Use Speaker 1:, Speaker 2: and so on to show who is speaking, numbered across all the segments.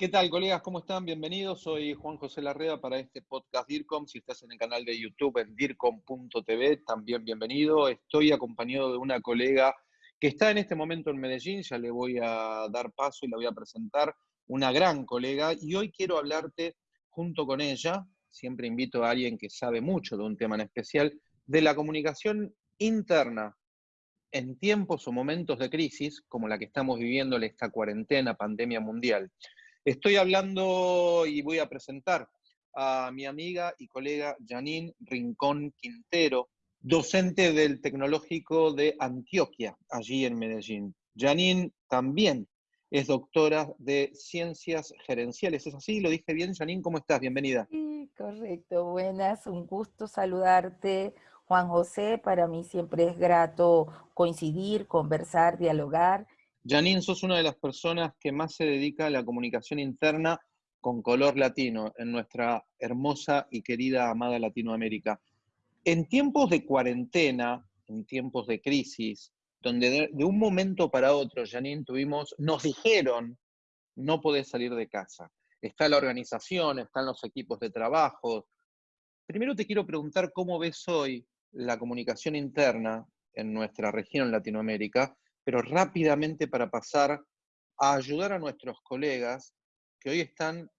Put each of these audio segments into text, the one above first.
Speaker 1: ¿Qué tal, colegas? ¿Cómo están? Bienvenidos. Soy Juan José Larreda para este podcast DIRCOM. Si estás en el canal de YouTube en DIRCOM.tv, también bienvenido. Estoy acompañado de una colega que está en este momento en Medellín. Ya le voy a dar paso y la voy a presentar. Una gran colega. Y hoy quiero hablarte junto con ella. Siempre invito a alguien que sabe mucho de un tema en especial, de la comunicación interna en tiempos o momentos de crisis, como la que estamos viviendo en esta cuarentena, pandemia mundial. Estoy hablando y voy a presentar a mi amiga y colega Janine Rincón Quintero, docente del Tecnológico de Antioquia, allí en Medellín. Janine también es doctora de Ciencias Gerenciales. ¿Es así? ¿Lo dije bien, Janine? ¿Cómo estás? Bienvenida.
Speaker 2: Sí, correcto. Buenas, un gusto saludarte, Juan José. Para mí siempre es grato coincidir, conversar, dialogar
Speaker 1: Janine, sos una de las personas que más se dedica a la comunicación interna con color latino en nuestra hermosa y querida amada Latinoamérica. En tiempos de cuarentena, en tiempos de crisis, donde de, un momento para otro, Janine, tuvimos, nos dijeron, no podés salir de casa. Está la organización, están los equipos de trabajo. Primero te quiero preguntar cómo ves hoy la comunicación interna en nuestra región Latinoamérica pero rápidamente para pasar a ayudar a nuestros colegas que hoy están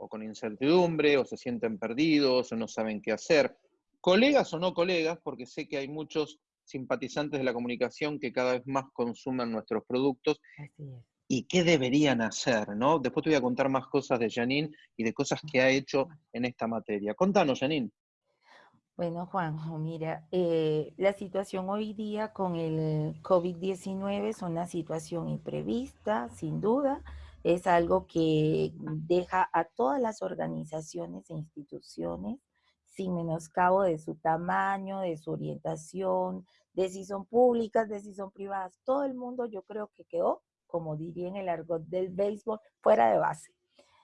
Speaker 1: o con incertidumbre, o se sienten perdidos, o no saben qué hacer. Colegas o no colegas, porque sé que hay muchos simpatizantes de la comunicación que cada vez más consumen nuestros productos. ¿Y qué deberían hacer? ¿no? Después te voy a contar más cosas de Janine y de cosas que ha hecho en esta materia. Contanos, Janine.
Speaker 2: Bueno, Juanjo, mira, eh, la situación hoy día con el COVID-19 es una situación imprevista, sin duda. Es algo que deja a todas las organizaciones e instituciones sin menoscabo de su tamaño, de su orientación, de si son públicas, de si son privadas. Todo el mundo yo creo que quedó, como diría en el argot del béisbol, fuera de base.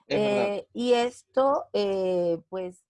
Speaker 2: Eh, y esto, eh, pues,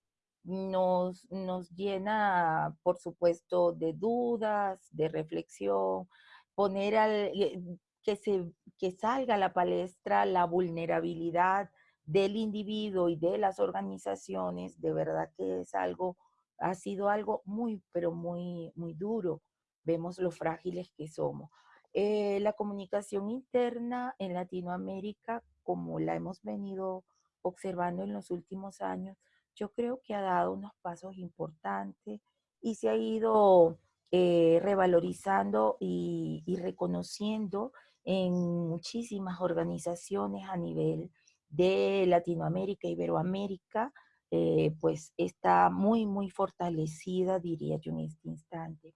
Speaker 2: nos, nos llena, por supuesto, de dudas, de reflexión, poner al, eh, que, se, que salga a la palestra la vulnerabilidad del individuo y de las organizaciones, de verdad que es algo, ha sido algo muy, pero muy, muy duro. Vemos lo frágiles que somos. Eh, la comunicación interna en Latinoamérica, como la hemos venido observando en los últimos años, yo creo que ha dado unos pasos importantes y se ha ido eh, revalorizando y, reconociendo en muchísimas organizaciones a nivel de Latinoamérica, Iberoamérica, eh, pues está muy, muy fortalecida, diría yo en este instante.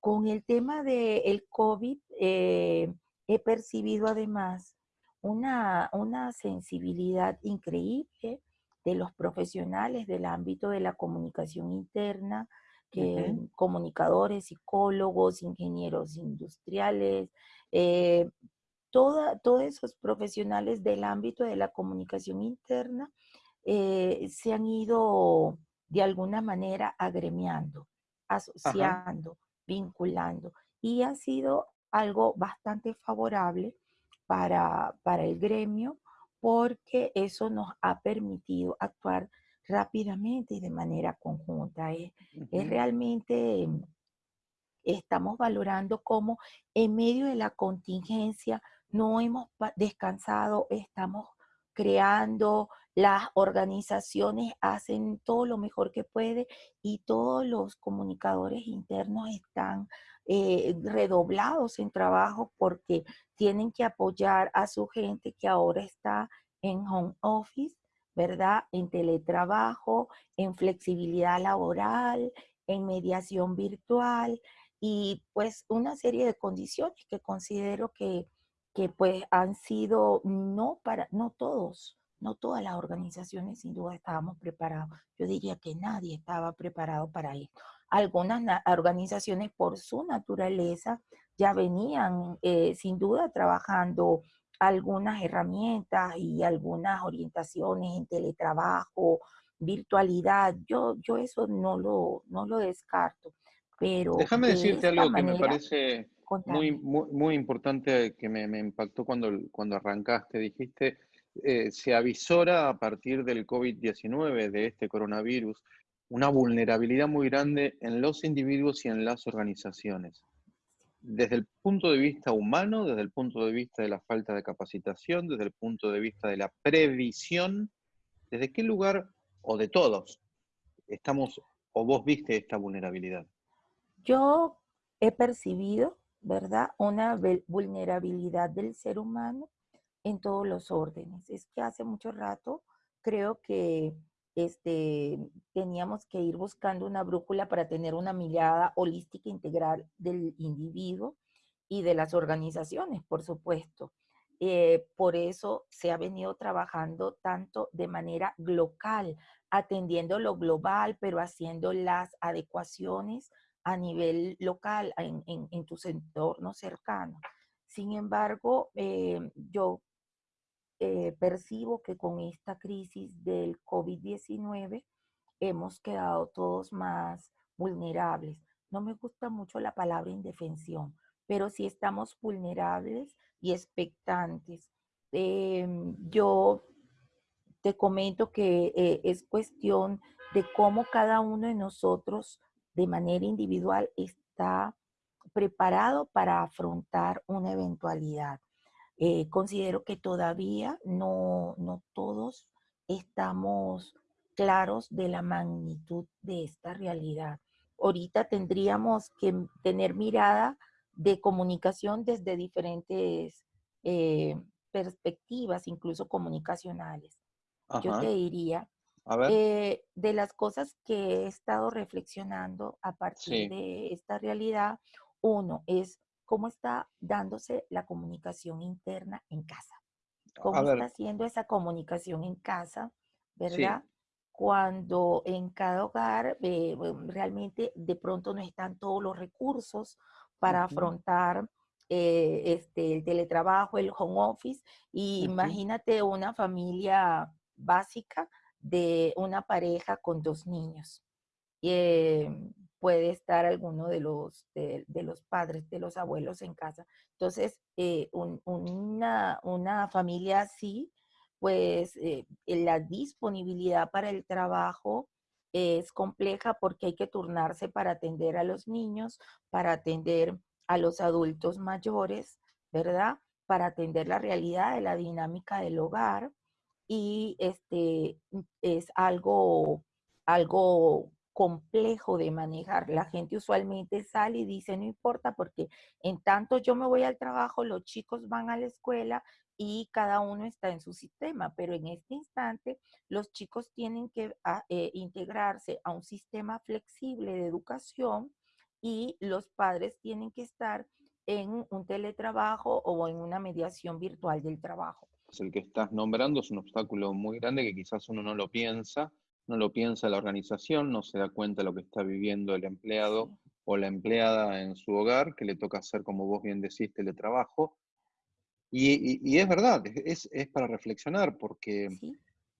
Speaker 2: Con el tema del COVID, eh, he percibido además una, una sensibilidad increíble de los profesionales del ámbito de la comunicación interna, que, comunicadores, psicólogos, ingenieros industriales, eh, todos esos profesionales del ámbito de la comunicación interna eh, se han ido de alguna manera agremiando, asociando, vinculando, y ha sido algo bastante favorable para, para el gremio porque eso nos ha permitido actuar rápidamente y de manera conjunta. Es, realmente, estamos valorando cómo en medio de la contingencia no hemos descansado, estamos creando, las organizaciones hacen todo lo mejor que puede y todos los comunicadores internos están eh, redoblados en trabajo porque tienen que apoyar a su gente que ahora está en home office, ¿verdad? En teletrabajo, en flexibilidad laboral, en mediación virtual y pues una serie de condiciones que considero que, que pues han sido no para, no todos, no todas las organizaciones sin duda estábamos preparados. Yo diría que nadie estaba preparado para esto. Algunas organizaciones por su naturaleza ya venían eh, sin duda trabajando algunas herramientas y algunas orientaciones en teletrabajo, virtualidad. Yo, yo eso no lo, no lo descarto. Pero
Speaker 1: Déjame decirte algo que me parece muy, muy, muy, importante que me, me impactó cuando, cuando arrancaste. Dijiste, eh, se avisora a partir del COVID-19, de este coronavirus, una vulnerabilidad muy grande en los individuos y en las organizaciones. Desde el punto de vista humano, desde el punto de vista de la falta de capacitación, desde el punto de vista de la previsión, ¿desde qué lugar, o de todos, estamos, o vos viste esta vulnerabilidad?
Speaker 2: Yo he percibido, ¿verdad?, una vulnerabilidad del ser humano en todos los órdenes. Es que hace mucho rato creo que este, teníamos que ir buscando una brújula para tener una mirada holística integral del individuo y de las organizaciones, por supuesto. Eh, por eso se ha venido trabajando tanto de manera local, atendiendo lo global, pero haciendo las adecuaciones a nivel local, en, en, tus entornos cercanos. Sin embargo, eh, yo eh, percibo que con esta crisis del COVID-19 hemos quedado todos más vulnerables. No me gusta mucho la palabra indefensión, pero sí estamos vulnerables y expectantes. Em, yo te comento que eh, es cuestión de cómo cada uno de nosotros de manera individual está preparado para afrontar una eventualidad. Eh, considero que todavía no, no todos estamos claros de la magnitud de esta realidad. Ahorita tendríamos que tener mirada de comunicación desde diferentes eh, perspectivas, incluso comunicacionales. Yo te diría, eh, de las cosas que he estado reflexionando a partir de esta realidad, uno es cómo está dándose la comunicación interna en casa. ¿Cómo está haciendo esa comunicación en casa, verdad? Cuando en cada hogar eh, realmente de pronto no están todos los recursos para afrontar eh, este, el teletrabajo, el home office. Y imagínate una familia básica de una pareja con dos niños. Eh, puede estar alguno de los, de, los padres, de los abuelos en casa. Entonces, eh, una, una, familia así, pues eh, la disponibilidad para el trabajo es compleja porque hay que turnarse para atender a los niños, para atender a los adultos mayores, ¿verdad? Para atender la realidad de la dinámica del hogar y este es algo, algo complejo de manejar. La gente usualmente sale y dice, no importa, porque en tanto yo me voy al trabajo, los chicos van a la escuela y cada uno está en su sistema, pero en este instante los chicos tienen que ah, eh, integrarse a un sistema flexible de educación y los padres tienen que estar en un teletrabajo o en una mediación virtual del trabajo.
Speaker 1: El que estás nombrando es un obstáculo muy grande que quizás uno no lo piensa, no lo piensa la organización, no se da cuenta de lo que está viviendo el empleado o la empleada en su hogar, que le toca hacer, como vos bien decís, teletrabajo. Y, y, es verdad, es, es, para reflexionar, porque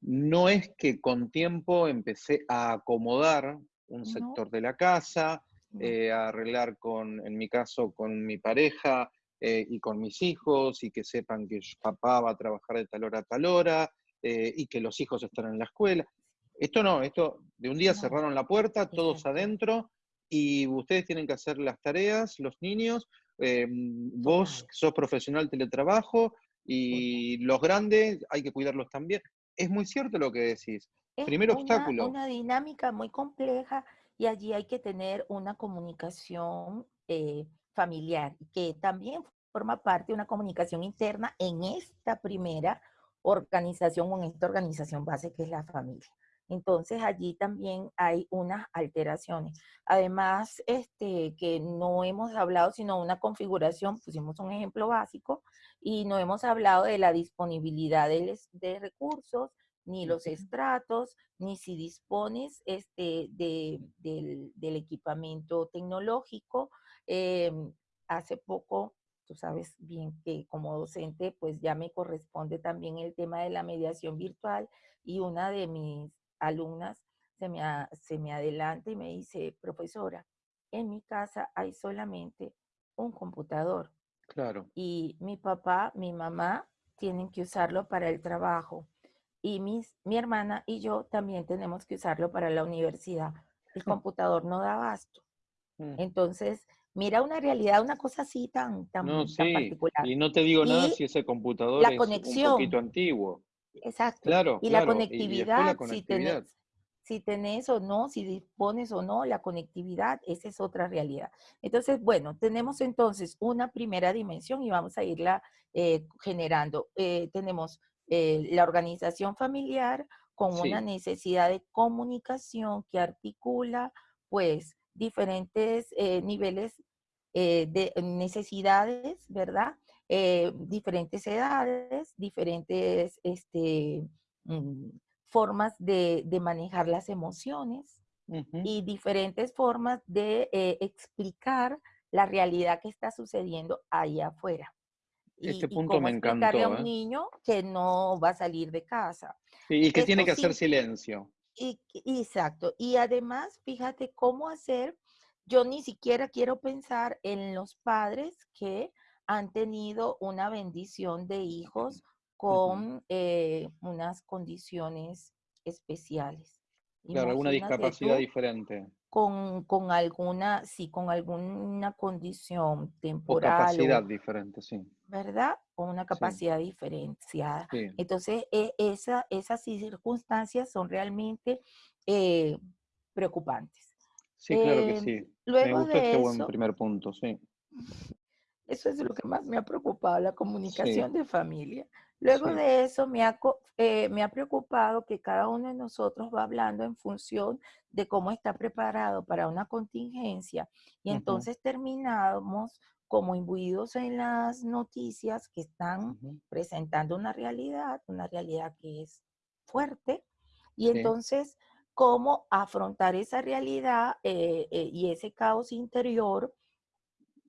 Speaker 1: no es que con tiempo empecé a acomodar un sector de la casa, eh, a arreglar con, en mi caso, con mi pareja eh, y con mis hijos, y que sepan que papá va a trabajar de tal hora a tal hora, eh, y que los hijos están en la escuela. Esto no, esto de un día cerraron la puerta, todos adentro, y ustedes tienen que hacer las tareas, los niños, eh, vos sos profesional teletrabajo, y los grandes hay que cuidarlos también. Es muy cierto lo que decís.
Speaker 2: Es
Speaker 1: Primer
Speaker 2: una,
Speaker 1: obstáculo.
Speaker 2: Una dinámica muy compleja y allí hay que tener una comunicación eh, familiar, que también forma parte de una comunicación interna en esta primera organización o en esta organización base que es la familia. Entonces allí también hay unas alteraciones. Además, este, que no hemos hablado sino una configuración, pusimos un ejemplo básico, y no hemos hablado de la disponibilidad de, de recursos, ni los estratos, ni si dispones este, de, del, del, equipamiento tecnológico. Em, hace poco, tú sabes bien que como docente, pues ya me corresponde también el tema de la mediación virtual y una de mis alumnas se me, se me adelanta y me dice, profesora, en mi casa hay solamente un computador.
Speaker 1: Claro.
Speaker 2: Y mi papá, mi mamá tienen que usarlo para el trabajo y mis, mi hermana y yo también tenemos que usarlo para la universidad. El computador no da abasto. Mm. Entonces, mira una realidad, una cosa así tan, tan,
Speaker 1: no, sí. particular. Y no te digo nada si ese computador es un poquito antiguo.
Speaker 2: Exacto. Claro, y la conectividad, Si, tenés, si tenés o no, si dispones o no, la conectividad, esa es otra realidad. Entonces, bueno, tenemos entonces una primera dimensión y vamos a irla eh, generando. Eh, tenemos eh, la organización familiar con una necesidad de comunicación que articula, pues, diferentes niveles de necesidades, ¿verdad? Eh, diferentes edades, diferentes este, mm, formas de, manejar las emociones y diferentes formas de eh, explicar la realidad que está sucediendo allá afuera.
Speaker 1: Este punto me encantó.
Speaker 2: a un ¿eh? niño que no va a salir de casa.
Speaker 1: y que tiene que hacer silencio.
Speaker 2: Y, exacto. Y además, fíjate cómo hacer, yo ni siquiera quiero pensar en los padres que han tenido una bendición de hijos con eh, unas condiciones especiales.
Speaker 1: Claro, alguna discapacidad diferente.
Speaker 2: Con, con, alguna, sí, con alguna condición temporal.
Speaker 1: O capacidad diferente, sí.
Speaker 2: ¿Verdad? Con una capacidad diferenciada. Entonces, e, esa, esas circunstancias son realmente eh, preocupantes.
Speaker 1: Sí, claro que em, sí. Luego Me gustó este buen primer punto, sí.
Speaker 2: Eso es lo que más me ha preocupado, la comunicación de familia. Luego de eso me ha, eh, me ha preocupado que cada uno de nosotros va hablando en función de cómo está preparado para una contingencia y entonces terminamos como imbuidos en las noticias que están presentando una realidad, una realidad que es fuerte y entonces cómo afrontar esa realidad eh, eh, y ese caos interior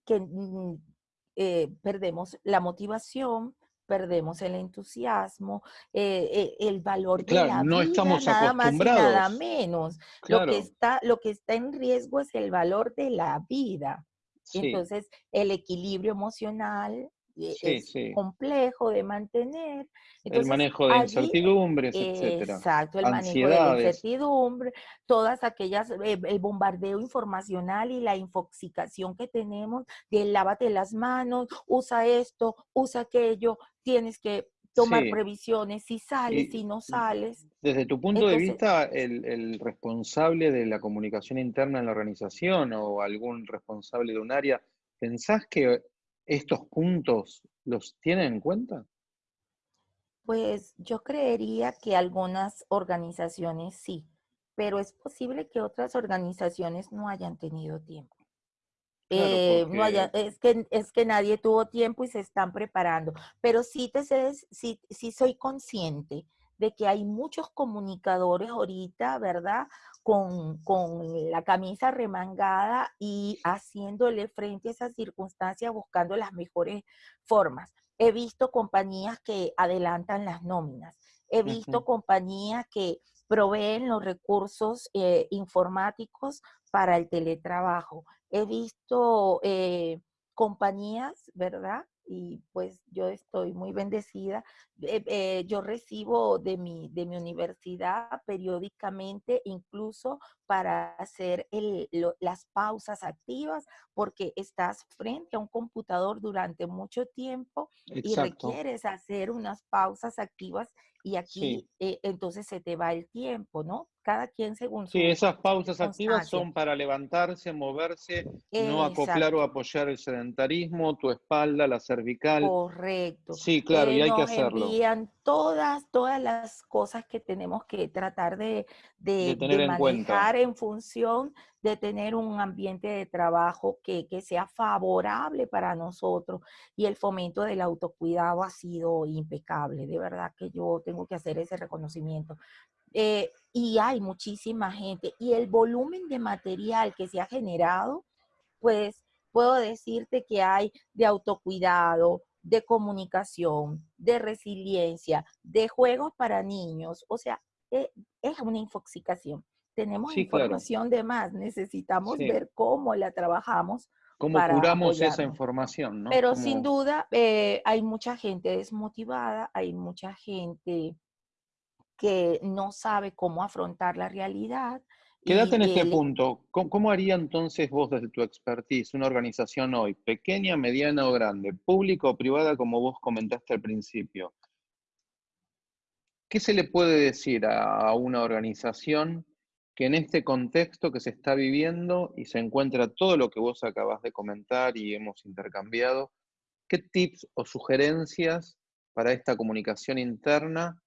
Speaker 2: que mm, eh, perdemos la motivación, perdemos el entusiasmo, eh, eh, el valor de la vida,
Speaker 1: no estamos nada más y
Speaker 2: nada menos. Lo, que está, lo que está en riesgo es el valor de la vida. Entonces, el equilibrio emocional, e, es complejo de mantener.
Speaker 1: el manejo de incertidumbres, etcétera.
Speaker 2: Exacto, el manejo de la incertidumbre, todas aquellas, eh, el bombardeo informacional y la infoxicación que tenemos de lávate las manos, usa esto, usa aquello, tienes que tomar previsiones, si sales, si no sales.
Speaker 1: Desde tu punto de vista, el, el, responsable de la comunicación interna en la organización o algún responsable de un área, ¿pensás que estos puntos los tienen en cuenta?
Speaker 2: Pues yo creería que algunas organizaciones sí, pero es posible que otras organizaciones no hayan tenido tiempo. Eh, no haya, es, que, es que nadie tuvo tiempo y se están preparando, pero sí, te sí, sí soy consciente de que hay muchos comunicadores ahorita, ¿verdad? Con, la camisa remangada y haciéndole frente a esas circunstancias, buscando las mejores formas. He visto compañías que adelantan las nóminas. He visto compañías que proveen los recursos eh, informáticos para el teletrabajo. He visto eh, compañías, ¿verdad? Y pues yo estoy muy bendecida. Eh, eh, yo recibo de mi, de mi universidad periódicamente, incluso para hacer el, las pausas activas, porque estás frente a un computador durante mucho tiempo y requieres hacer unas pausas activas y aquí eh, entonces se te va el tiempo, ¿no? Cada quien según
Speaker 1: su Sí, esas pausas activas son para levantarse, moverse, no acoplar o apoyar el sedentarismo, tu espalda, la cervical.
Speaker 2: Correcto.
Speaker 1: Sí, claro, y hay que hacerlo.
Speaker 2: Envían todas, todas las cosas que tenemos que tratar de, de, manejar en, función de tener un ambiente de trabajo que, que sea favorable para nosotros. Y el fomento del autocuidado ha sido impecable. De verdad que yo tengo que hacer ese reconocimiento. Eh, y hay muchísima gente. Y el volumen de material que se ha generado, pues puedo decirte que hay de autocuidado, de comunicación, de resiliencia, de juegos para niños. O sea, e, es una infoxicación. Tenemos información de más, necesitamos ver cómo la trabajamos
Speaker 1: ¿Cómo curamos esa información? ¿no?
Speaker 2: Pero sin duda eh, hay mucha gente desmotivada, hay mucha gente que no sabe cómo afrontar la realidad.
Speaker 1: Quédate en este punto. ¿Cómo, haría entonces vos desde tu expertise una organización hoy, pequeña, mediana o grande, pública o privada, como vos comentaste al principio? ¿Qué se le puede decir a una organización que en este contexto que se está viviendo y se encuentra todo lo que vos acabas de comentar y hemos intercambiado, ¿qué tips o sugerencias para esta comunicación interna?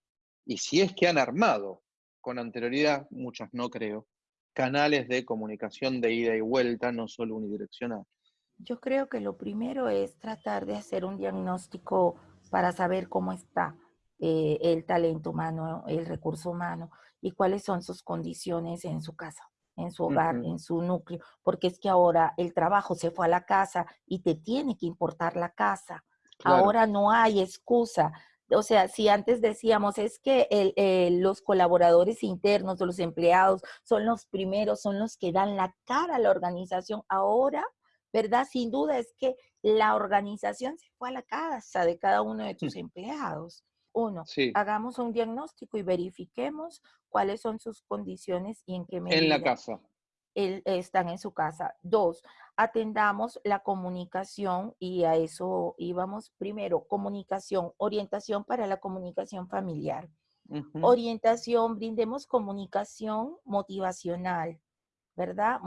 Speaker 1: Y si es que han armado con anterioridad, muchas no creo, canales de comunicación de ida y vuelta, no solo unidireccional.
Speaker 2: Yo creo que lo primero es tratar de hacer un diagnóstico para saber cómo está eh, el talento humano, el recurso humano y cuáles son sus condiciones en su casa, en su hogar, en su núcleo, porque es que ahora el trabajo se fue a la casa y te tiene que importar la casa. Ahora no hay excusa. O sea, si antes decíamos es que los colaboradores internos o los empleados son los primeros, son los que dan la cara a la organización, ahora, ¿verdad? Sin duda es que la organización se fue a la casa de cada uno de tus empleados. Uno, hagamos un diagnóstico y verifiquemos cuáles son sus condiciones y en qué medida.
Speaker 1: En la casa.
Speaker 2: están en su casa. Dos, atendamos la comunicación y a eso íbamos primero, comunicación, orientación para la comunicación familiar. Orientación, brindemos comunicación motivacional, ¿verdad?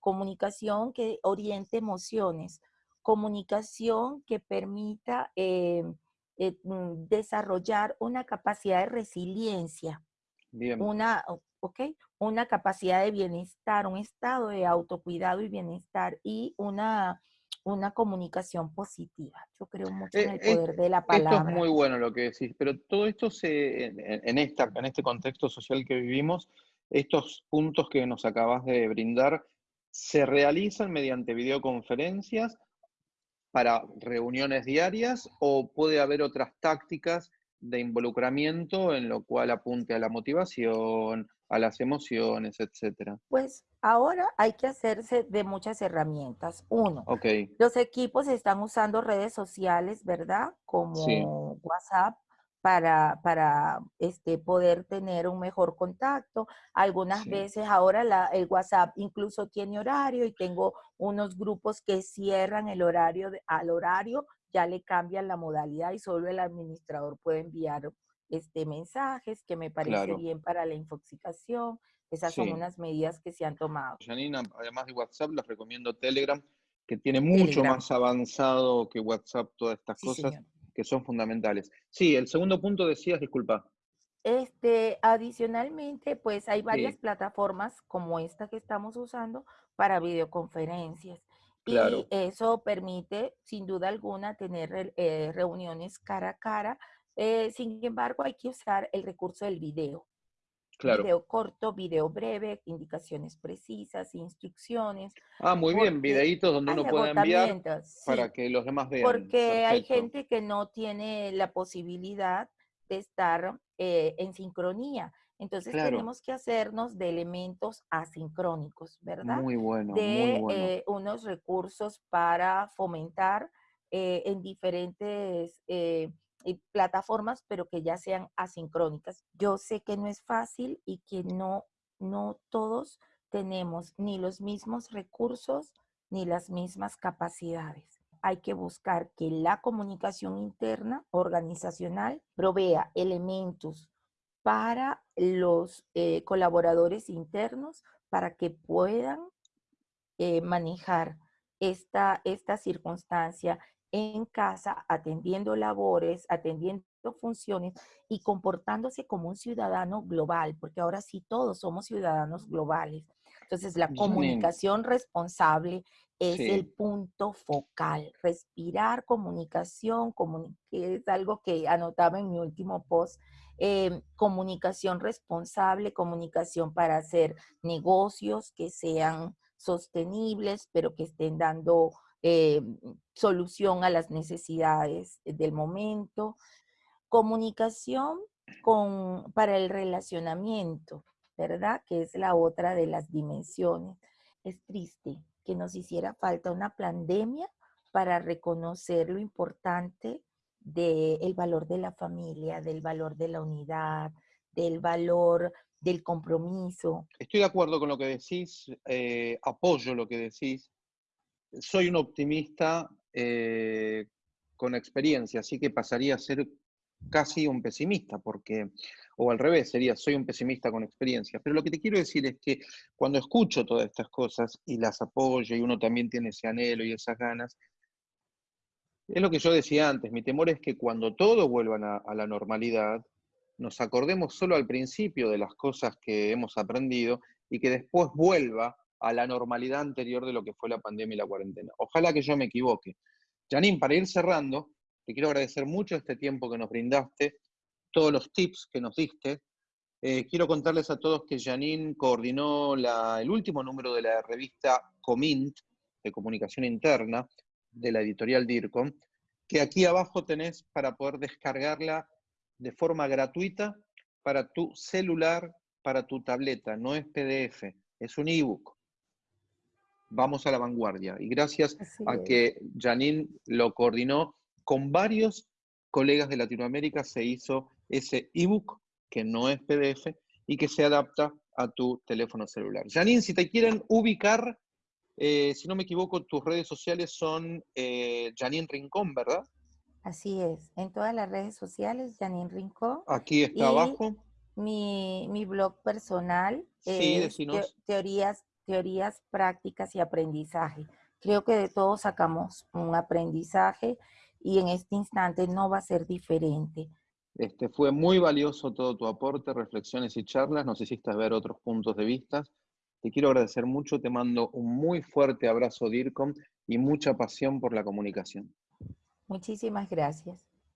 Speaker 2: comunicación que oriente emociones, comunicación que permita eh, eh, mm, desarrollar una capacidad de resiliencia, Una, okay, una capacidad de bienestar, un estado de autocuidado y bienestar y una, una comunicación positiva. Yo creo mucho en el eh, poder de la palabra.
Speaker 1: Esto es muy bueno lo que decís, pero todo esto se, en, esta, en este contexto social que vivimos, estos puntos que nos acabas de brindar, ¿se realizan mediante videoconferencias para reuniones diarias o puede haber otras tácticas de involucramiento en lo cual apunte a la motivación, a las emociones, etcétera?
Speaker 2: Pues ahora hay que hacerse de muchas herramientas. Uno, los equipos están usando redes sociales, ¿verdad? Como WhatsApp, para, para este, poder tener un mejor contacto. Algunas veces ahora la, el WhatsApp incluso tiene horario y tengo unos grupos que cierran el horario al horario, ya le cambian la modalidad y solo el administrador puede enviar este, mensajes que me parece bien para la infoxicación. Esas son unas medidas que se han tomado.
Speaker 1: Janina, además de WhatsApp, les recomiendo Telegram, que tiene mucho más avanzado que WhatsApp todas estas cosas que son fundamentales. Sí, el segundo punto decías, disculpa.
Speaker 2: Este, adicionalmente, pues hay varias plataformas como esta que estamos usando para videoconferencias. Y eso permite, sin duda alguna, tener eh, reuniones cara a cara. Eh, sin embargo, hay que usar el recurso del video. Video corto, video breve, indicaciones precisas, instrucciones.
Speaker 1: Ah, muy bien, videitos donde uno pueda enviar para que los demás vean.
Speaker 2: Porque hay gente que no tiene la posibilidad de estar eh, en sincronía. Entonces tenemos que hacernos de elementos asincrónicos, ¿verdad?
Speaker 1: Muy bueno.
Speaker 2: De
Speaker 1: muy bueno.
Speaker 2: Eh, unos recursos para fomentar eh, en diferentes plataformas, pero que ya sean asincrónicas. Yo sé que no es fácil y que no, no todos tenemos ni los mismos recursos ni las mismas capacidades. Hay que buscar que la comunicación interna organizacional provea elementos para los eh, colaboradores internos para que puedan eh, manejar esta, esta circunstancia en casa, atendiendo labores, atendiendo funciones y comportándose como un ciudadano global, porque ahora sí todos somos ciudadanos globales. Entonces, la comunicación responsable es el punto focal. Respirar comunicación, que es algo que anotaba en mi último post, em, comunicación responsable, comunicación para hacer negocios que sean sostenibles, pero que estén dando eh, solución a las necesidades del momento, comunicación con, para el relacionamiento, ¿verdad? Que es la otra de las dimensiones. Es triste que nos hiciera falta una pandemia para reconocer lo importante del valor de la familia, del valor de la unidad, del valor del compromiso.
Speaker 1: Estoy de acuerdo con lo que decís, eh, apoyo lo que decís. Soy un optimista eh, con experiencia, así que pasaría a ser casi un pesimista, porque, o al revés, sería soy un pesimista con experiencia. Pero lo que te quiero decir es que cuando escucho todas estas cosas y las apoyo y uno también tiene ese anhelo y esas ganas, es lo que yo decía antes, mi temor es que cuando todo vuelva a, la normalidad, nos acordemos solo al principio de las cosas que hemos aprendido y que después vuelva a la normalidad anterior de lo que fue la pandemia y la cuarentena. Ojalá que yo me equivoque. Janine, para ir cerrando, te quiero agradecer mucho este tiempo que nos brindaste, todos los tips que nos diste. Eh, quiero contarles a todos que Janine coordinó el último número de la revista Comint, de comunicación interna, de la editorial DIRCOM, que aquí abajo tenés para poder descargarla de forma gratuita para tu celular, para tu tableta. No es PDF, es un ebook. Vamos a la vanguardia. Y gracias a que Janine lo coordinó con varios colegas de Latinoamérica, se hizo ese ebook que no es PDF y que se adapta a tu teléfono celular. Janine, si te quieren ubicar, eh, si no me equivoco, tus redes sociales son eh, Janine Rincón, ¿verdad?
Speaker 2: Así es, en todas las redes sociales, Janine Rincón.
Speaker 1: Aquí está abajo.
Speaker 2: Mi, mi, blog personal es teorías, teorías prácticas y aprendizaje. Creo que de todos sacamos un aprendizaje y en este instante no va a ser diferente.
Speaker 1: Este, fue muy valioso todo tu aporte, reflexiones y charlas, nos hiciste ver otros puntos de vista. Te quiero agradecer mucho, te mando un muy fuerte abrazo DIRCOM y mucha pasión por la comunicación.
Speaker 2: Muchísimas gracias.